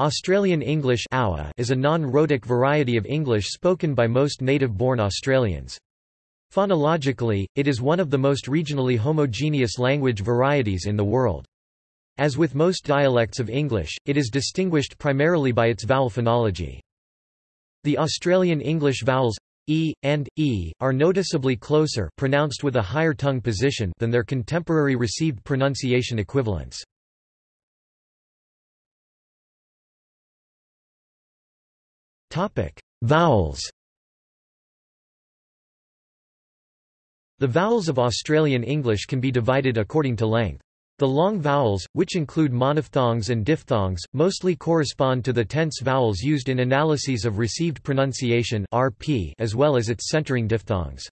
Australian English is a non-rhotic variety of English spoken by most native-born Australians. Phonologically, it is one of the most regionally homogeneous language varieties in the world. As with most dialects of English, it is distinguished primarily by its vowel phonology. The Australian English vowels e and e are noticeably closer pronounced with a higher tongue position than their contemporary received pronunciation equivalents. Vowels The vowels of Australian English can be divided according to length. The long vowels, which include monophthongs and diphthongs, mostly correspond to the tense vowels used in analyses of received pronunciation (RP) as well as its centering diphthongs.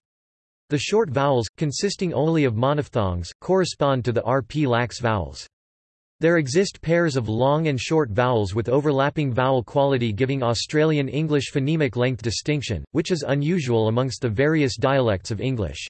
The short vowels, consisting only of monophthongs, correspond to the RP lax vowels. There exist pairs of long and short vowels with overlapping vowel quality giving Australian English phonemic length distinction, which is unusual amongst the various dialects of English.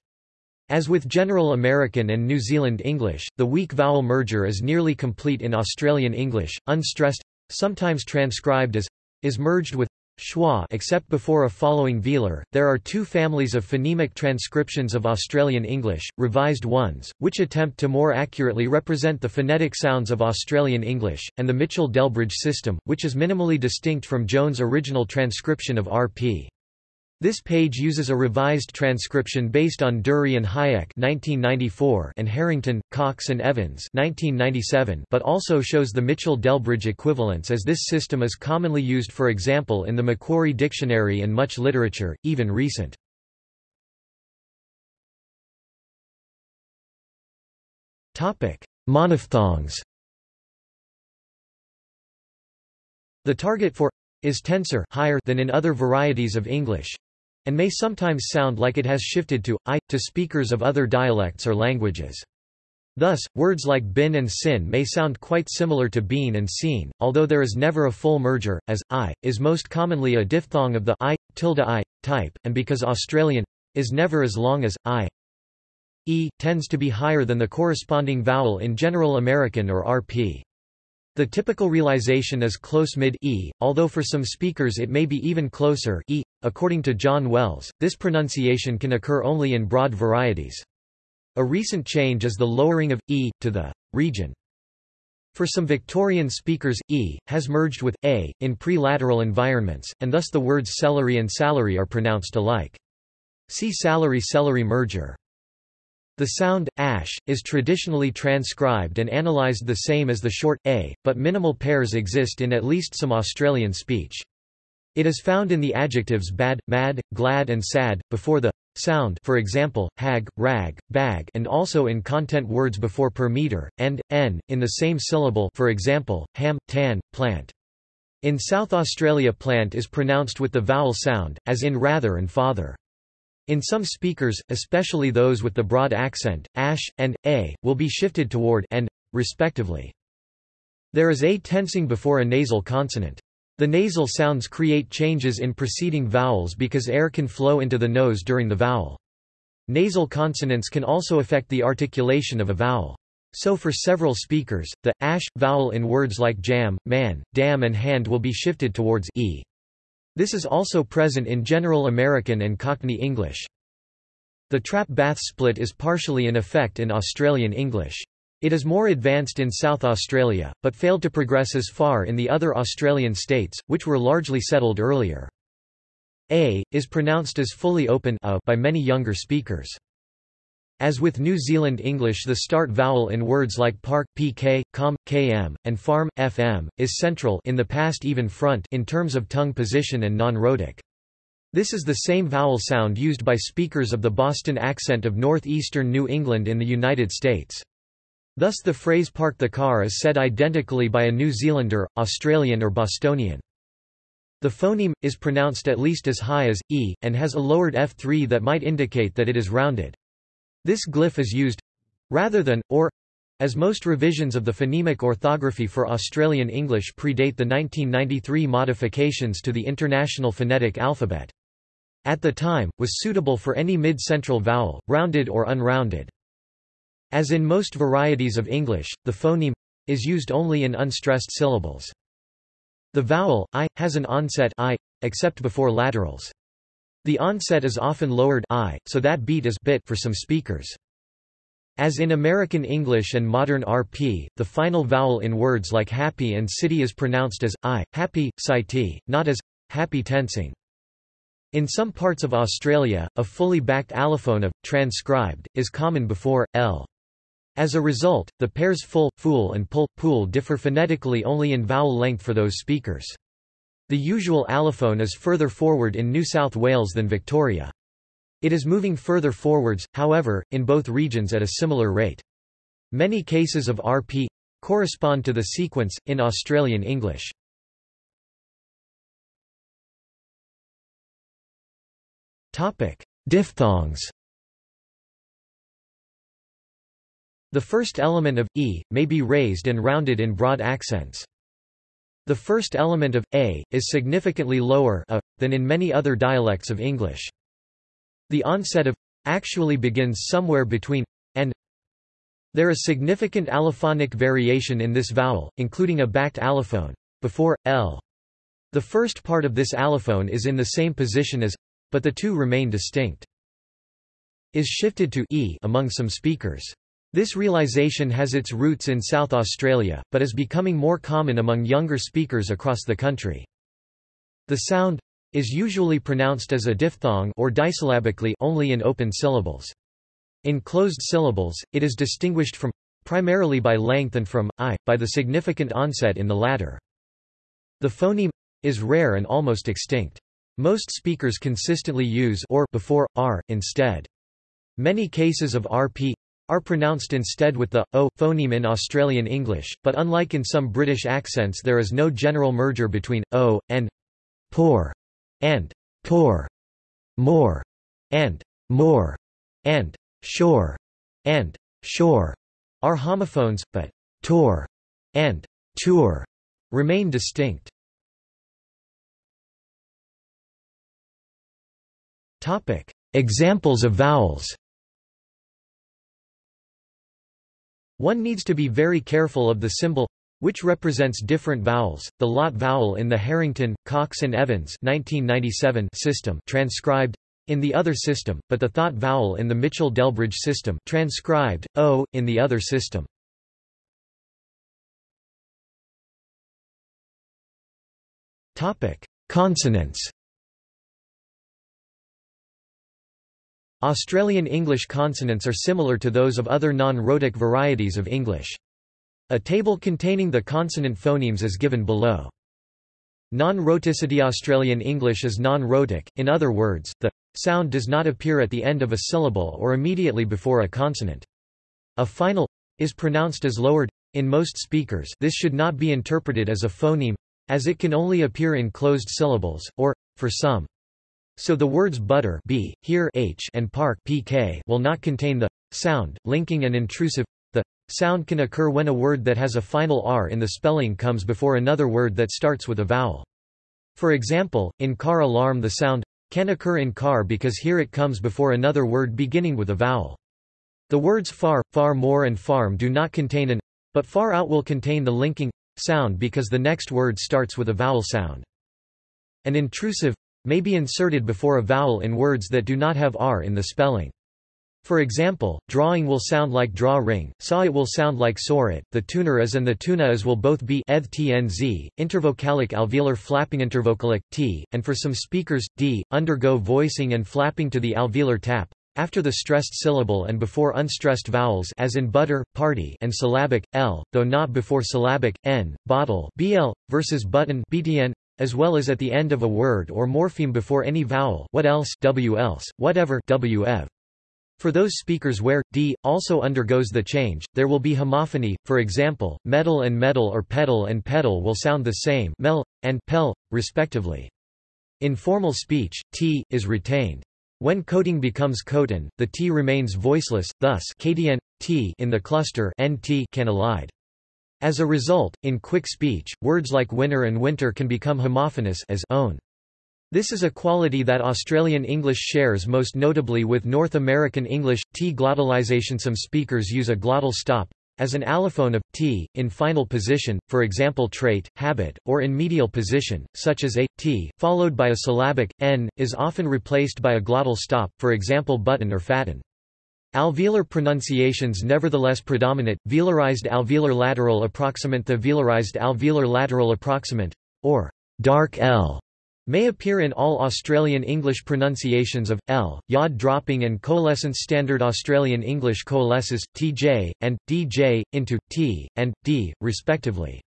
As with General American and New Zealand English, the weak vowel merger is nearly complete in Australian English, unstressed, sometimes transcribed as, is merged with schwa except before a following velar. There are two families of phonemic transcriptions of Australian English, revised ones, which attempt to more accurately represent the phonetic sounds of Australian English, and the Mitchell-Delbridge system, which is minimally distinct from Jones' original transcription of RP. This page uses a revised transcription based on Durie and Hajek (1994) and Harrington, Cox and Evans (1997), but also shows the Mitchell-Delbridge equivalence as this system is commonly used for example in the Macquarie Dictionary and much literature, even recent. Monophthongs. The target for is tensor higher than in other varieties of English, and may sometimes sound like it has shifted to I to speakers of other dialects or languages. Thus, words like bin and sin may sound quite similar to bean and seen, although there is never a full merger, as I is most commonly a diphthong of the I tilde I type, and because Australian is never as long as I e tends to be higher than the corresponding vowel in General American or RP. The typical realization is close mid-e, although for some speakers it may be even closer e. According to John Wells, this pronunciation can occur only in broad varieties. A recent change is the lowering of e to the region. For some Victorian speakers, e has merged with a in pre-lateral environments, and thus the words celery and salary are pronounced alike. See salary-celery merger. The sound, ash, is traditionally transcribed and analysed the same as the short, a, but minimal pairs exist in at least some Australian speech. It is found in the adjectives bad, mad, glad and sad, before the sound for example, hag, rag, bag and also in content words before per meter, and, n, in the same syllable for example, ham, tan, plant. In South Australia plant is pronounced with the vowel sound, as in rather and father. In some speakers, especially those with the broad accent, ash, and, a, will be shifted toward and, respectively. There is a tensing before a nasal consonant. The nasal sounds create changes in preceding vowels because air can flow into the nose during the vowel. Nasal consonants can also affect the articulation of a vowel. So for several speakers, the ash vowel in words like jam, man, dam and hand will be shifted towards e. This is also present in General American and Cockney English. The trap-bath split is partially in effect in Australian English. It is more advanced in South Australia, but failed to progress as far in the other Australian states, which were largely settled earlier. A, is pronounced as fully open a by many younger speakers. As with New Zealand English the start vowel in words like park, pk, com, km, and farm, fm, is central in the past even front in terms of tongue position and non-rhotic. This is the same vowel sound used by speakers of the Boston accent of northeastern New England in the United States. Thus the phrase park the car is said identically by a New Zealander, Australian or Bostonian. The phoneme, is pronounced at least as high as, e, and has a lowered F3 that might indicate that it is rounded. This glyph is used rather than, or as most revisions of the phonemic orthography for Australian English predate the 1993 modifications to the International Phonetic Alphabet. At the time, was suitable for any mid-central vowel, rounded or unrounded. As in most varieties of English, the phoneme is used only in unstressed syllables. The vowel, i, has an onset i, except before laterals. The onset is often lowered i, so that beat is bit for some speakers. As in American English and modern RP, the final vowel in words like happy and city is pronounced as i, happy, city, not as happy tensing. In some parts of Australia, a fully backed allophone of transcribed is common before l. As a result, the pairs full, fool and pull, pool differ phonetically only in vowel length for those speakers. The usual allophone is further forward in New South Wales than Victoria. It is moving further forwards, however, in both regions at a similar rate. Many cases of RP correspond to the sequence, in Australian English. Diphthongs The first element of e may be raised and rounded in broad accents. The first element of a is significantly lower a, than in many other dialects of English. The onset of actually begins somewhere between and there is significant allophonic variation in this vowel, including a backed allophone before l. The first part of this allophone is in the same position as but the two remain distinct. Is shifted to e among some speakers. This realization has its roots in South Australia, but is becoming more common among younger speakers across the country. The sound is usually pronounced as a diphthong or disyllabically only in open syllables. In closed syllables, it is distinguished from primarily by length and from i by the significant onset in the latter. The phoneme is rare and almost extinct. Most speakers consistently use or before r instead. Many cases of rp are pronounced instead with the o phoneme in Australian English, but unlike in some British accents there is no general merger between o and poor and poor, more, and more, and shore, and shore are homophones, but tour and tour remain distinct. Topic: Examples of vowels. One needs to be very careful of the symbol which represents different vowels. The lot vowel in the Harrington, Cox and Evans 1997 system transcribed in the other system, but the thought vowel in the Mitchell-Delbridge system transcribed o in the other system. Topic: Consonants. Australian English consonants are similar to those of other non-rhotic varieties of English. A table containing the consonant phonemes is given below. Non-rhoticity Australian English is non-rhotic, in other words, the sound does not appear at the end of a syllable or immediately before a consonant. A final is pronounced as lowered. In most speakers this should not be interpreted as a phoneme, as it can only appear in closed syllables, or, for some. So the words butter b, here h and park pk will not contain the sound, linking and intrusive the Sound can occur when a word that has a final r in the spelling comes before another word that starts with a vowel. For example, in car alarm the sound can occur in car because here it comes before another word beginning with a vowel. The words far, far more and farm do not contain an but far out will contain the linking sound because the next word starts with a vowel sound. An intrusive may be inserted before a vowel in words that do not have r in the spelling. For example, drawing will sound like draw ring, saw it will sound like saw it, the tuner as and the tuna as will both be eth tnz, intervocalic alveolar flapping intervocalic t, and for some speakers, d, undergo voicing and flapping to the alveolar tap, after the stressed syllable and before unstressed vowels as in butter, party and syllabic, l, though not before syllabic, n, bottle bl, versus button btn, as well as at the end of a word or morpheme before any vowel what else w else, whatever wf. For those speakers where d also undergoes the change, there will be homophony. For example, metal and metal or pedal and pedal will sound the same, mel and pel, respectively. In formal speech, t is retained. When coating becomes coatin, the t remains voiceless, thus kdn, t in the cluster nt can elide. As a result, in quick speech, words like winner and winter can become homophonous as own. This is a quality that Australian English shares most notably with North American English. T glottalization Some speakers use a glottal stop, as an allophone of t in final position, for example trait, habit, or in medial position, such as a, t, followed by a syllabic, n, is often replaced by a glottal stop, for example button or fatten. Alveolar pronunciations nevertheless predominate, velarized alveolar lateral approximant The velarized alveolar lateral approximant, or dark L, may appear in all Australian English pronunciations of, l, yod dropping and coalescence Standard Australian English coalesces, tj, and, dj, into, t, and, d, respectively.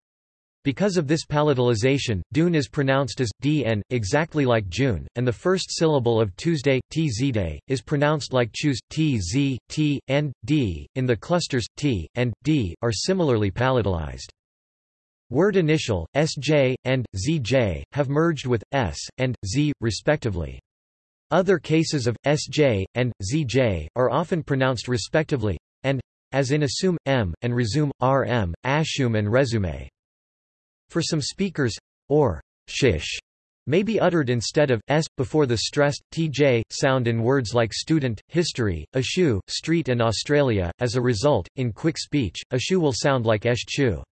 Because of this palatalization, Dune is pronounced as dn, exactly like June, and the first syllable of Tuesday, tzday, is pronounced like choose, tz, t, and, d, in the clusters, t, and, d, are similarly palatalized. Word initial, sj, and, zj, have merged with, s, and, z, respectively. Other cases of, sj, and, zj, are often pronounced respectively, and, as in assume, m, and resume, rm, assume and resume. For some speakers, or shish, may be uttered instead of s before the stressed tj sound in words like student, history, ashu, street and Australia. As a result, in quick speech, ashu will sound like esh-chu.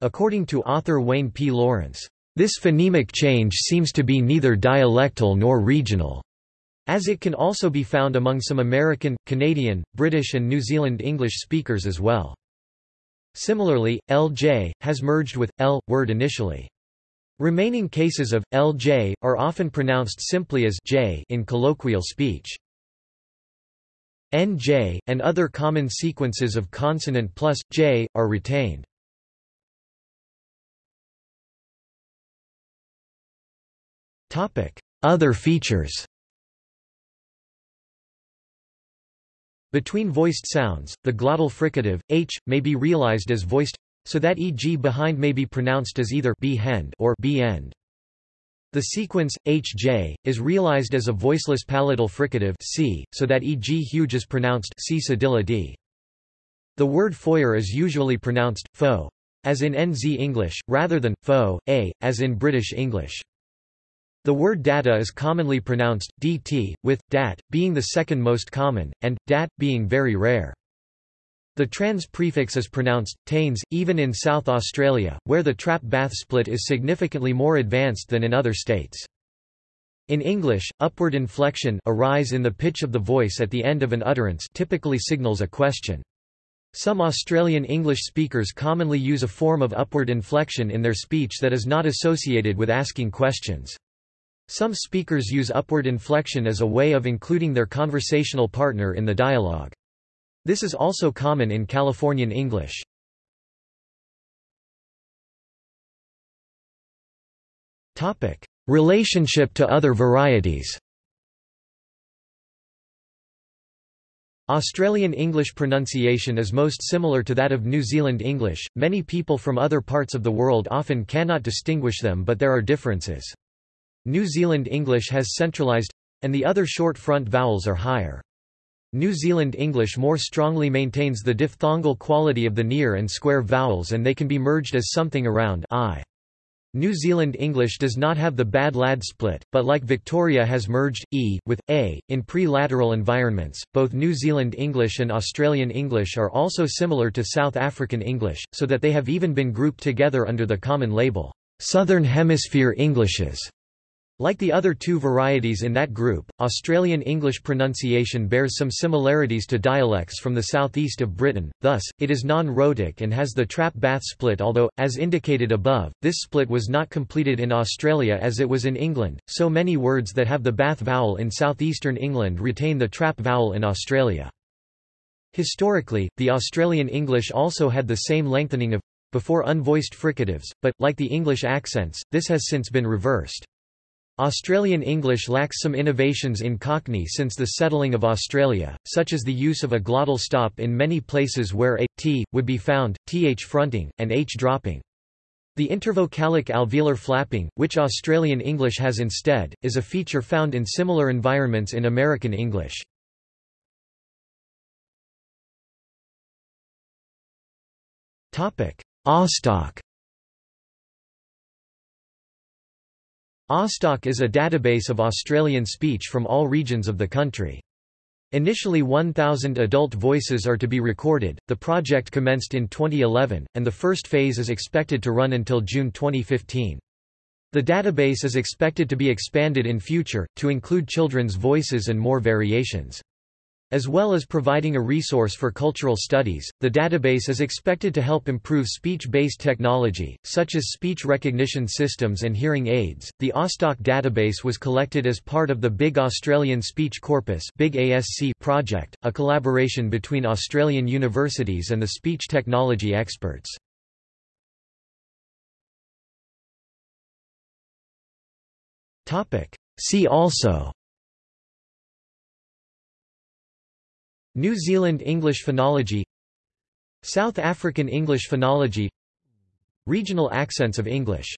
According to author Wayne P. Lawrence, this phonemic change seems to be neither dialectal nor regional, as it can also be found among some American, Canadian, British and New Zealand English speakers as well. Similarly, LJ, has merged with, L, word initially. Remaining cases of, LJ, are often pronounced simply as J in colloquial speech. NJ, and other common sequences of consonant plus, J, are retained. Other features Between voiced sounds, the glottal fricative, h, may be realized as voiced so that e.g. behind may be pronounced as either b-hend or b-end. The sequence, hj, is realized as a voiceless palatal fricative c, so that e.g. huge is pronounced c d. The word foyer is usually pronounced, fo, as in NZ English, rather than, fo, a, as in British English. The word data is commonly pronounced dt, with dat being the second most common, and dat being very rare. The trans prefix is pronounced tains, even in South Australia, where the trap bath split is significantly more advanced than in other states. In English, upward inflection a rise in the pitch of the voice at the end of an utterance typically signals a question. Some Australian English speakers commonly use a form of upward inflection in their speech that is not associated with asking questions. Some speakers use upward inflection as a way of including their conversational partner in the dialogue. This is also common in Californian English. Topic: Relationship to other varieties Australian English pronunciation is most similar to that of New Zealand English. Many people from other parts of the world often cannot distinguish them, but there are differences. New Zealand English has centralised and the other short front vowels are higher. New Zealand English more strongly maintains the diphthongal quality of the near and square vowels and they can be merged as something around I. New Zealand English does not have the bad lad split, but like Victoria has merged e with a in pre-lateral environments. Both New Zealand English and Australian English are also similar to South African English, so that they have even been grouped together under the common label Southern Hemisphere Englishes. Like the other two varieties in that group, Australian English pronunciation bears some similarities to dialects from the southeast of Britain, thus, it is non-rhotic and has the trap-bath split although, as indicated above, this split was not completed in Australia as it was in England, so many words that have the bath vowel in southeastern England retain the trap vowel in Australia. Historically, the Australian English also had the same lengthening of before unvoiced fricatives, but, like the English accents, this has since been reversed. Australian English lacks some innovations in Cockney since the settling of Australia, such as the use of a glottal stop in many places where a, t, would be found, th fronting, and h dropping. The intervocalic alveolar flapping, which Australian English has instead, is a feature found in similar environments in American English. Austalk Austalk is a database of Australian speech from all regions of the country. Initially 1,000 adult voices are to be recorded. The project commenced in 2011, and the first phase is expected to run until June 2015. The database is expected to be expanded in future, to include children's voices and more variations. As well as providing a resource for cultural studies, the database is expected to help improve speech-based technology, such as speech recognition systems and hearing aids. The AUSTALK database was collected as part of the Big Australian Speech Corpus Big ASC project, a collaboration between Australian universities and the speech technology experts. See also New Zealand English phonology South African English phonology Regional accents of English